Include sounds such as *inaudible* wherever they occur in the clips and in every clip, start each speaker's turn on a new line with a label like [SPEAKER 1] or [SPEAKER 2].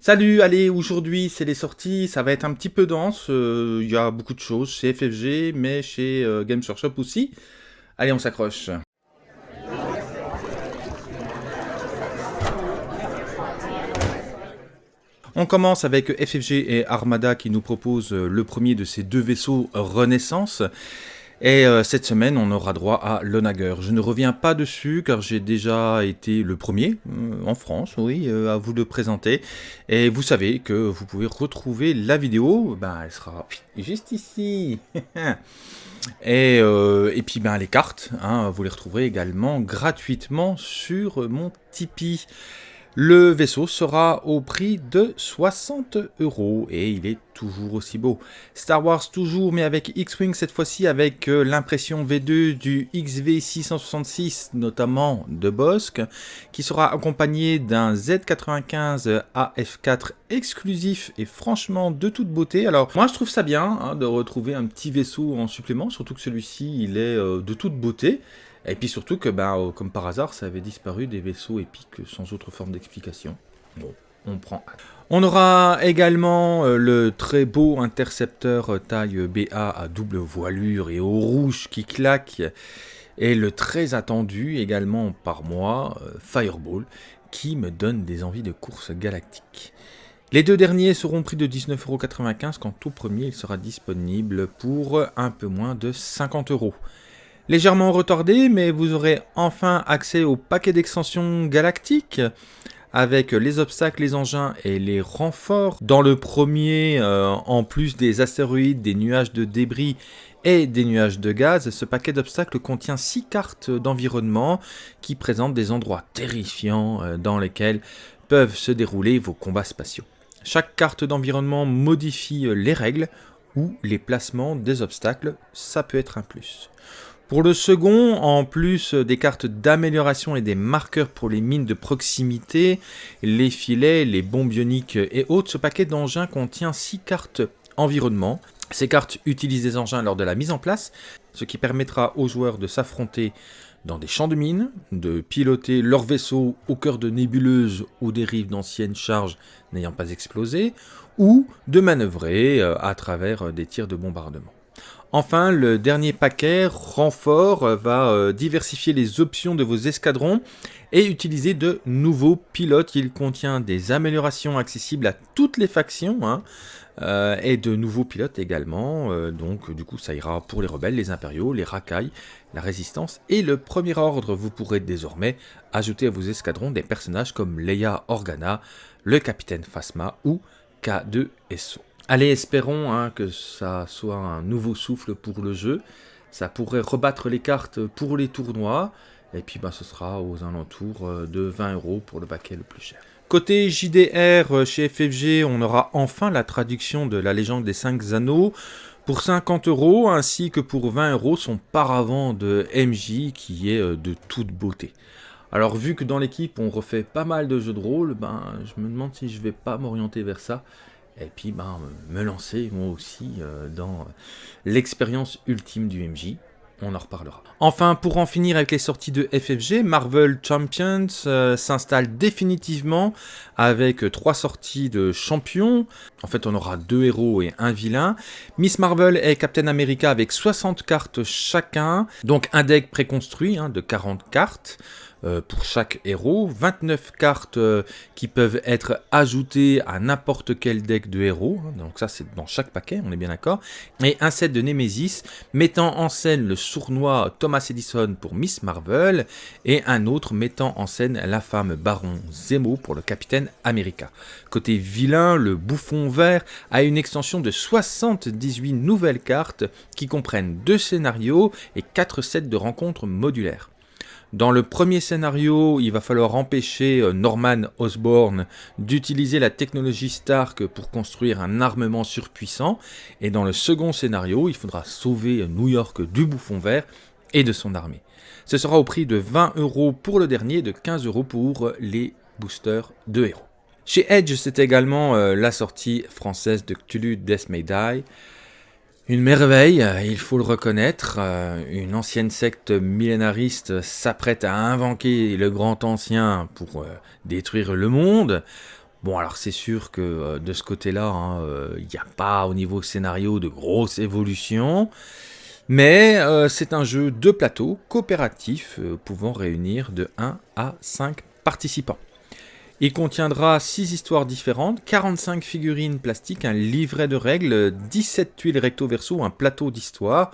[SPEAKER 1] Salut, allez, aujourd'hui c'est les sorties, ça va être un petit peu dense, euh, il y a beaucoup de choses chez FFG, mais chez euh, Games Workshop aussi. Allez, on s'accroche. On commence avec FFG et Armada qui nous proposent le premier de ces deux vaisseaux Renaissance. Et euh, cette semaine, on aura droit à l'Onager. Je ne reviens pas dessus car j'ai déjà été le premier euh, en France, oui, à vous le présenter. Et vous savez que vous pouvez retrouver la vidéo, ben, elle sera juste ici. *laughs* et, et, puis ben, les cartes, hein, vous les retrouverez également gratuitement sur mon Tipeee. Le vaisseau sera au prix de 60 euros et il est toujours aussi beau. Star Wars toujours, mais avec X-Wing cette fois-ci avec euh, l'impression V2 du XV666, notamment de Bosque, qui sera accompagné d'un Z95 AF4 exclusif et franchement de toute beauté. Alors moi je trouve ça bien hein, de retrouver un petit vaisseau en supplément, surtout que celui-ci il est euh, de toute beauté. Et puis surtout que, bah, euh, comme par hasard, ça avait disparu des vaisseaux épiques sans autre forme d'explication. Bon, on prend On aura également euh, le très beau intercepteur euh, taille BA à double voilure et au rouge qui claque. Et le très attendu également par moi, Fireball, qui me donne des envies de course galactique. Les deux derniers seront pris de 19,95€ quand tout premier il sera disponible pour un peu moins de 50 euros légèrement retardé, mais vous aurez enfin accès au paquet d'extensions galactiques avec les obstacles, les engins et les renforts. Dans le premier, euh, en plus des astéroïdes, des nuages de débris et des nuages de gaz, ce paquet d'obstacles contient 6 cartes d'environnement qui présentent des endroits terrifiants euh, dans lesquels peuvent se dérouler vos combats spatiaux. Chaque carte d'environnement modifie euh, les règles ou les placements des obstacles, ça peut être un plus. Pour le second, en plus des cartes d'amélioration et des marqueurs pour les mines de proximité, les filets, les bombes bioniques et autres, ce paquet d'engins contient 6 cartes environnement. Ces cartes utilisent des engins lors de la mise en place, ce qui permettra aux joueurs de s'affronter dans des champs de mines, de piloter leur vaisseau au cœur de nébuleuses ou des rives d'anciennes charges n'ayant pas explosé, ou de manœuvrer euh, à travers des tirs de bombardement. Enfin, le dernier paquet, renfort, va euh, diversifier les options de vos escadrons et utiliser de nouveaux pilotes. Il contient des améliorations accessibles à toutes les factions hein, euh, et de nouveaux pilotes également. Euh, donc du coup ça ira pour les rebelles, les impériaux, les racailles, la résistance et le premier ordre. Vous pourrez désormais ajouter à vos escadrons des personnages comme Leia Organa, le capitaine Phasma ou K2SO. Allez, espérons hein, que ça soit un nouveau souffle pour le jeu. Ça pourrait rebattre les cartes pour les tournois. Et puis bah, ce sera aux alentours euh, de 20 euros pour le paquet le plus cher. Côté JDR, euh, chez FFG, on aura enfin la traduction de la légende des 5 anneaux pour 50 euros, ainsi que pour 20 euros son paravent de MJ qui est euh, de toute beauté. Alors vu que dans l'équipe on refait pas mal de jeux de rôle, ben, je me demande si je vais pas m'orienter vers ça et puis ben, me lancer moi aussi euh, dans l'expérience ultime du MJ. On en reparlera. Enfin, pour en finir avec les sorties de FFG, Marvel Champions euh, s'installe définitivement avec trois sorties de champions. En fait, on aura deux héros et un vilain. Miss Marvel et Captain America avec 60 cartes chacun, donc un deck préconstruit hein, de 40 cartes. Euh, pour chaque héros, 29 cartes euh, qui peuvent être ajoutées à n'importe quel deck de héros, hein. donc ça c'est dans chaque paquet, on est bien d'accord, et un set de Nemesis mettant en scène le sournois Thomas Edison pour Miss Marvel, et un autre mettant en scène femme Baron Zemo pour le Capitaine America. Côté vilain, le bouffon vert a une extension de 78 nouvelles cartes qui comprennent deux scénarios et 4 sets de rencontres modulaires. Dans le premier scénario, il va falloir empêcher euh, Norman Osborn d'utiliser la technologie Stark pour construire un armement surpuissant. Et dans le second scénario, il faudra sauver New York du bouffon vert et de son armée. Ce sera au prix de 20 euros pour le dernier et de 15 euros pour les boosters de héros. Chez Edge, c'est également euh, la sortie française de Cthulhu Death May Die. Une merveille, il faut le reconnaître, euh, une ancienne secte millénariste s'apprête à invoquer le grand ancien pour euh, détruire le monde. Bon, alors c'est sûr que euh, de ce côté-là, hein, euh, il n'y a pas au niveau scénario de grosses évolutions. Mais euh, c'est un jeu de plateau coopératif pouvant réunir de 1 à 5 participants. Il contiendra 6 histoires différentes, 45 figurines plastiques, un livret de règles, 17 tuiles recto-verso, un plateau d'histoire,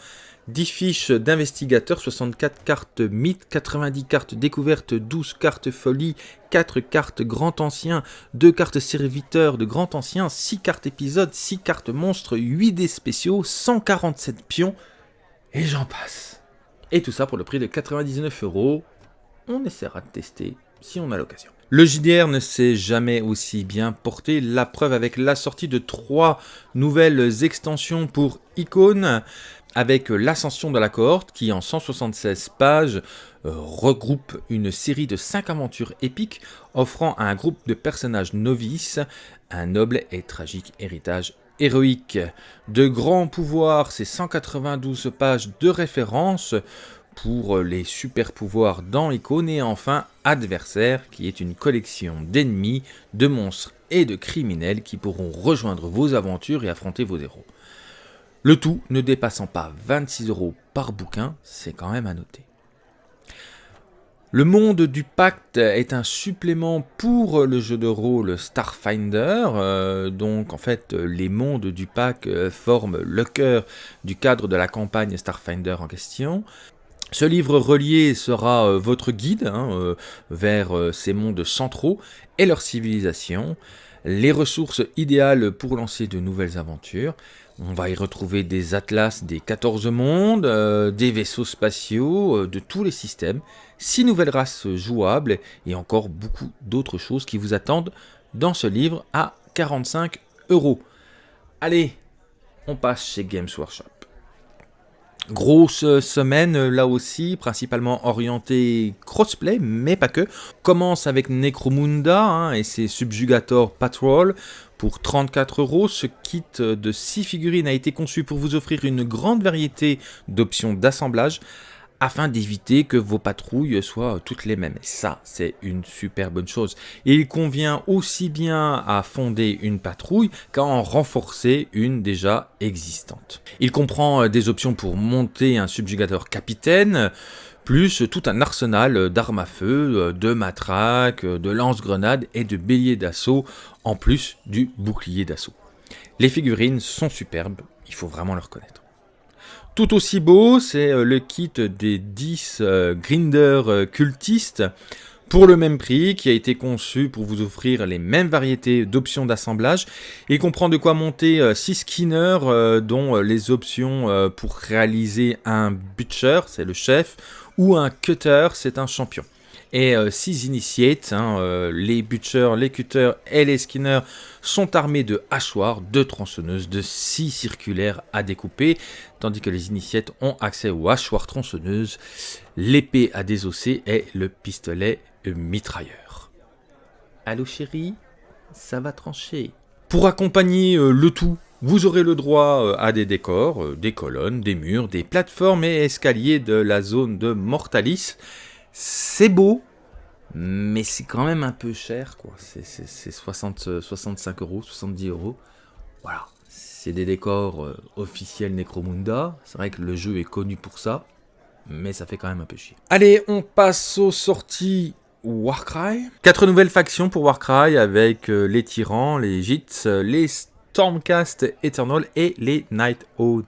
[SPEAKER 1] 10 fiches d'investigateurs, 64 cartes mythes, 90 cartes découvertes, 12 cartes folie, 4 cartes grand ancien, 2 cartes serviteurs de grand ancien, 6 cartes épisodes, 6 cartes monstres, 8 dés spéciaux, 147 pions, et j'en passe. Et tout ça pour le prix de 99 euros. On essaiera de tester si on a l'occasion. Le JDR ne s'est jamais aussi bien porté, la preuve avec la sortie de trois nouvelles extensions pour Icon, avec l'ascension de la cohorte qui en 176 pages euh, regroupe une série de 5 aventures épiques offrant à un groupe de personnages novices un noble et tragique héritage héroïque. De grands pouvoirs, c'est 192 pages de référence pour les super pouvoirs dans Icône et enfin Adversaire qui est une collection d'ennemis, de monstres et de criminels qui pourront rejoindre vos aventures et affronter vos héros. Le tout ne dépassant pas 26 euros par bouquin, c'est quand même à noter. Le monde du pacte est un supplément pour le jeu de rôle Starfinder, euh, donc en fait les mondes du pacte euh, forment le cœur du cadre de la campagne Starfinder en question. Ce livre relié sera euh, votre guide hein, vers ces mondes centraux et leur civilisation, les ressources idéales pour lancer de nouvelles aventures, on va y retrouver des atlas des 14 mondes, euh, des vaisseaux spatiaux, euh, de tous les systèmes, 6 nouvelles races jouables et encore beaucoup d'autres choses qui vous attendent dans ce livre à 45 euros. Allez, on passe chez Games Workshop. Grosse semaine là aussi, principalement orientée crossplay, mais pas que. Commence avec Necromunda hein, et ses Subjugator Patrol. Pour 34 euros, ce kit de 6 figurines a été conçu pour vous offrir une grande variété d'options d'assemblage afin d'éviter que vos patrouilles soient toutes les mêmes. Ça, c'est une super bonne chose. il convient aussi bien à fonder une patrouille qu'à en renforcer une déjà existante. Il comprend des options pour monter un subjugateur capitaine, plus tout un arsenal d'armes à feu, de matraques, de lance-grenades et de béliers d'assaut, en plus du bouclier d'assaut. Les figurines sont superbes, il faut vraiment le reconnaître. Tout aussi beau, c'est euh, le kit des 10 euh, Grinder euh, cultistes pour le même prix, qui a été conçu pour vous offrir les mêmes variétés d'options d'assemblage. Il comprend de quoi monter 6 skinners, dont les options pour réaliser un butcher, c'est le chef, ou un cutter, c'est un champion et 6 initiates. Hein, les butchers, les cutters et les skinners sont armés de hachoirs, de tronçonneuses, de scies circulaires à découper, tandis que les initiates ont accès aux hachoirs tronçonneuses, l'épée à désosser et le pistolet mitrailleur. Allô chérie, ça va trancher. Pour accompagner euh, le tout, vous aurez le droit euh, à des décors, euh, des colonnes, des murs, des plateformes et escaliers de la zone de Mortalis. C'est beau, mais c'est quand même un peu cher, quoi. C'est 60, 65 euros, 70 euros. Voilà, c'est des décors euh, officiels Necromunda. C'est vrai que le jeu est connu pour ça, mais ça fait quand même un peu chier. Allez, on passe aux sorties Warcry. Quatre nouvelles factions pour Warcry avec euh, les tyrans, les Jits, les Stormcast Eternal et les Night Oath.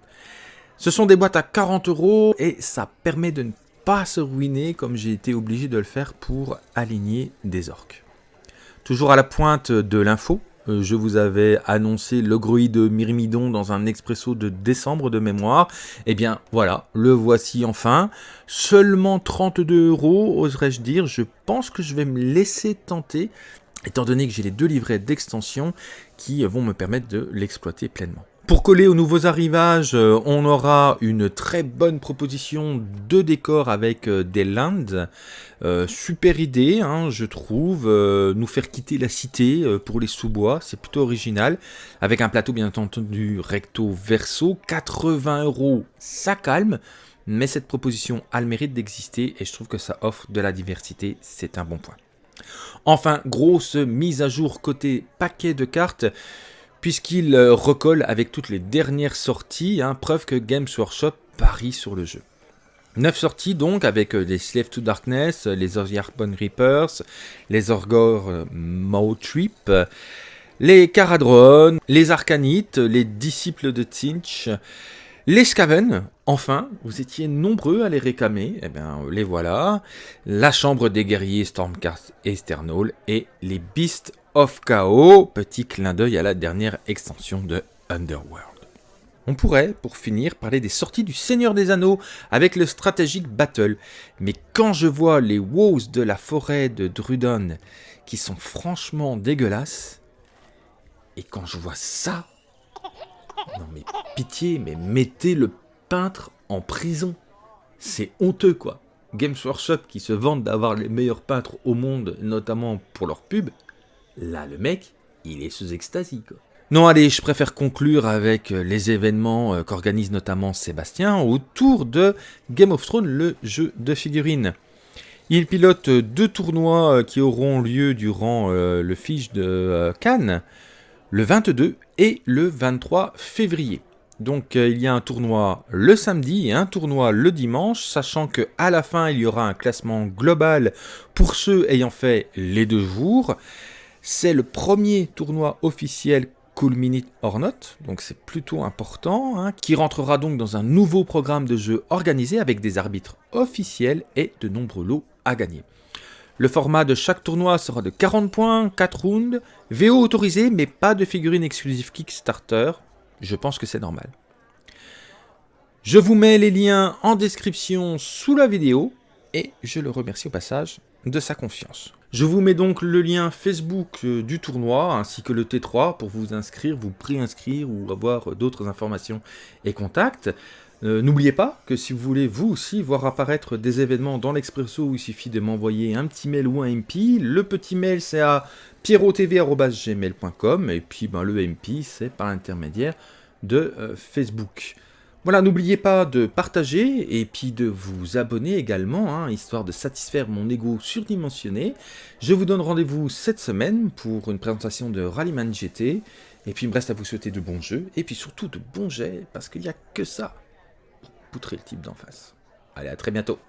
[SPEAKER 1] Ce sont des boîtes à 40 euros et ça permet de ne pas se ruiner comme j'ai été obligé de le faire pour aligner des orques. Toujours à la pointe de l'info, euh, je vous avais annoncé le de Myrmidon dans un expresso de décembre de mémoire. Eh bien voilà, le voici enfin. Seulement 32 euros, oserais-je dire. Je pense que je vais me laisser tenter, étant donné que j'ai les deux livrets d'extension qui vont me permettre de l'exploiter pleinement. Pour coller aux nouveaux arrivages, euh, on aura une très bonne proposition de décor avec euh, des lands. Euh, super idée, hein, je trouve, nous faire quitter la cité pour les sous-bois, c'est plutôt original. Avec un plateau bien entendu recto verso, 80 euros, ça calme. Mais cette proposition a le mérite d'exister et je trouve que ça offre de la diversité, c'est un bon point. Enfin, grosse mise à jour côté paquet de cartes, puisqu'il euh, recolle avec toutes les dernières sorties, hein, preuve que Games Workshop parie sur le jeu. 9 sorties donc avec euh, les Slave to Darkness, les Ozyarbon Reapers, les Orgor euh, les Caradron, les Arcanites, les Disciples de Tzinch, les Skaven, enfin, vous étiez nombreux à les réclamer, eh bien les voilà. La Chambre des Guerriers Stormcast Esternal et les Beasts of Chaos, petit clin d'œil à la dernière extension de Underworld. On pourrait, pour finir, parler des sorties du Seigneur des Anneaux avec le Strategic Battle. Mais quand je vois les wows de la forêt de Drudon, qui sont franchement dégueulasses, et quand je vois ça, non mais pitié, mais mettez le peintre en prison. C'est honteux quoi. Games Workshop qui se vantent d'avoir les meilleurs peintres au monde, notamment pour leur pub, là le mec, il est sous extasie quoi. Non allez, je préfère conclure avec les événements euh, qu'organise notamment Sébastien autour de Game of Thrones, le jeu de figurines. Il pilote deux tournois euh, qui auront lieu durant euh, le fiche de Cannes, le 22 et le 23 février. Donc euh, il y a un tournoi le samedi et un tournoi le dimanche, sachant que à la fin il y aura un classement global pour ceux ayant fait les deux jours. C'est le premier tournoi officiel Cool Minute or Not, donc c'est plutôt important, hein, qui rentrera donc dans un nouveau programme de jeu organisé avec des arbitres officiels et de nombreux lots à gagner. Le format de chaque tournoi sera de 40 points, 4 rounds, VO autorisé mais pas de figurines exclusives Kickstarter, je pense que c'est normal. Je vous mets les liens en description sous la vidéo et je le remercie au passage de sa confiance. Je vous mets donc le lien Facebook euh, du tournoi ainsi que le T3 pour vous inscrire, vous préinscrire ou avoir d'autres informations et contacts. Euh, n'oubliez pas que si vous voulez vous aussi voir apparaître des événements dans l'Expresso, il suffit de m'envoyer un petit mail ou un MP. Le petit mail c'est à pierrotv.gmail.com et puis ben, le MP c'est par l'intermédiaire de euh, Facebook. Voilà, n'oubliez pas de partager et puis de vous abonner également, hein, histoire de satisfaire mon ego surdimensionné. Je vous donne rendez-vous cette semaine pour une présentation de Rallyman GT. Et puis il me reste à vous souhaiter de bons jeux, et puis surtout de bons jets, parce qu'il n'y a que ça pour poutrer le type d'en face. Allez, à très bientôt